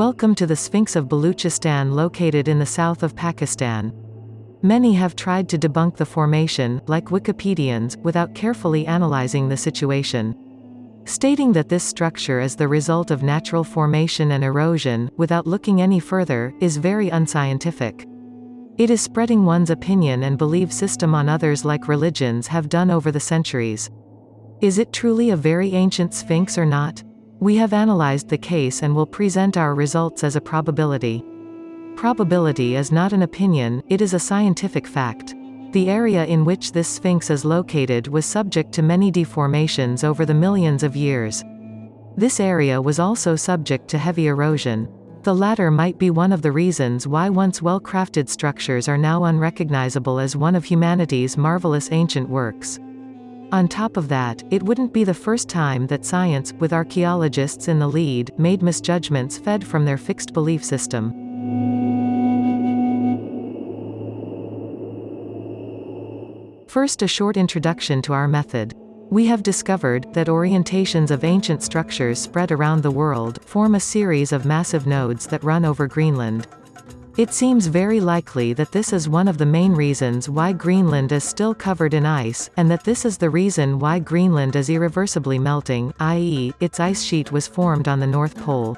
Welcome to the Sphinx of Baluchistan located in the south of Pakistan. Many have tried to debunk the formation, like Wikipedians, without carefully analyzing the situation. Stating that this structure is the result of natural formation and erosion, without looking any further, is very unscientific. It is spreading one's opinion and belief system on others like religions have done over the centuries. Is it truly a very ancient sphinx or not? We have analyzed the case and will present our results as a probability. Probability is not an opinion, it is a scientific fact. The area in which this sphinx is located was subject to many deformations over the millions of years. This area was also subject to heavy erosion. The latter might be one of the reasons why once well-crafted structures are now unrecognizable as one of humanity's marvelous ancient works. On top of that, it wouldn't be the first time that science, with archaeologists in the lead, made misjudgments fed from their fixed belief system. First a short introduction to our method. We have discovered that orientations of ancient structures spread around the world form a series of massive nodes that run over Greenland. It seems very likely that this is one of the main reasons why Greenland is still covered in ice, and that this is the reason why Greenland is irreversibly melting, i.e., its ice sheet was formed on the North Pole.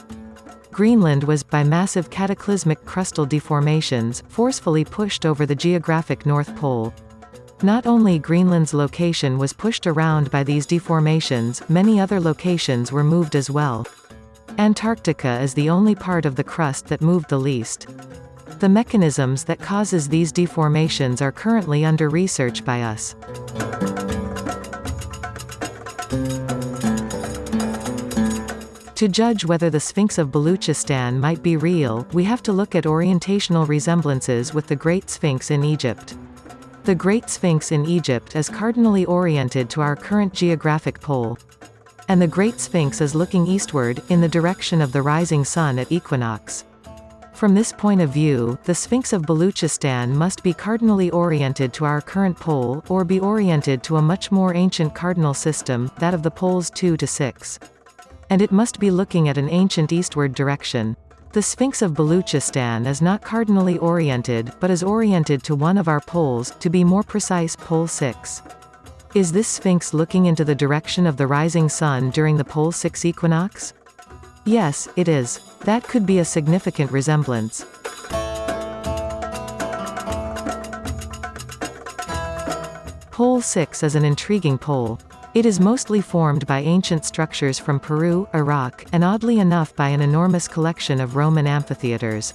Greenland was, by massive cataclysmic crustal deformations, forcefully pushed over the geographic North Pole. Not only Greenland's location was pushed around by these deformations, many other locations were moved as well. Antarctica is the only part of the crust that moved the least. The mechanisms that causes these deformations are currently under research by us. To judge whether the Sphinx of Baluchistan might be real, we have to look at orientational resemblances with the Great Sphinx in Egypt. The Great Sphinx in Egypt is cardinally oriented to our current geographic pole. And the Great Sphinx is looking eastward, in the direction of the rising sun at equinox. From this point of view, the Sphinx of Baluchistan must be cardinally oriented to our current pole, or be oriented to a much more ancient cardinal system, that of the poles 2 to 6. And it must be looking at an ancient eastward direction. The Sphinx of Baluchistan is not cardinally oriented, but is oriented to one of our poles, to be more precise pole 6. Is this Sphinx looking into the direction of the rising sun during the pole 6 equinox? Yes, it is. That could be a significant resemblance. Pole 6 is an intriguing pole. It is mostly formed by ancient structures from Peru, Iraq, and oddly enough by an enormous collection of Roman amphitheaters.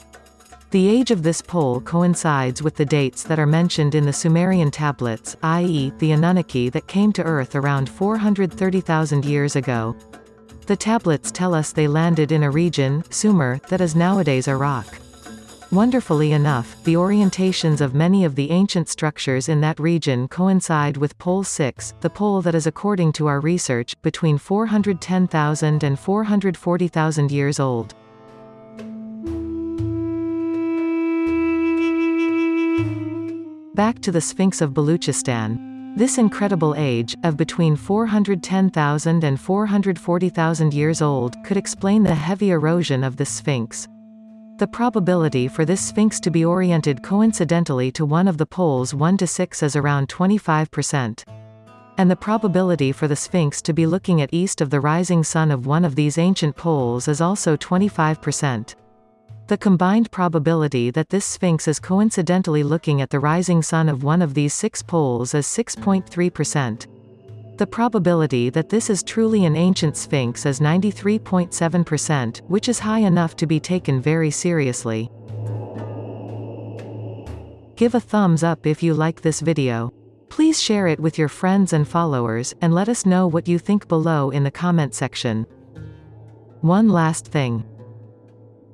The age of this pole coincides with the dates that are mentioned in the Sumerian tablets, i.e., the Anunnaki that came to Earth around 430,000 years ago. The tablets tell us they landed in a region, Sumer, that is nowadays Iraq. Wonderfully enough, the orientations of many of the ancient structures in that region coincide with Pole 6, the pole that is according to our research, between 410,000 and 440,000 years old. Back to the Sphinx of Baluchistan. This incredible age, of between 410,000 and 440,000 years old, could explain the heavy erosion of the Sphinx. The probability for this sphinx to be oriented coincidentally to one of the poles 1 to 6 is around 25%. And the probability for the sphinx to be looking at east of the rising sun of one of these ancient poles is also 25%. The combined probability that this sphinx is coincidentally looking at the rising sun of one of these six poles is 6.3%. The probability that this is truly an ancient sphinx is 93.7%, which is high enough to be taken very seriously. Give a thumbs up if you like this video. Please share it with your friends and followers, and let us know what you think below in the comment section. One last thing.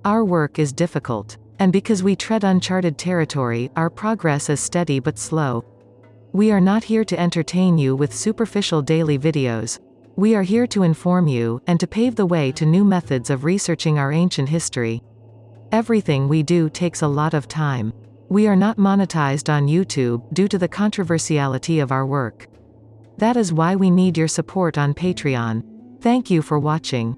Our work is difficult. And because we tread uncharted territory, our progress is steady but slow. We are not here to entertain you with superficial daily videos. We are here to inform you, and to pave the way to new methods of researching our ancient history. Everything we do takes a lot of time. We are not monetized on YouTube, due to the controversiality of our work. That is why we need your support on Patreon. Thank you for watching.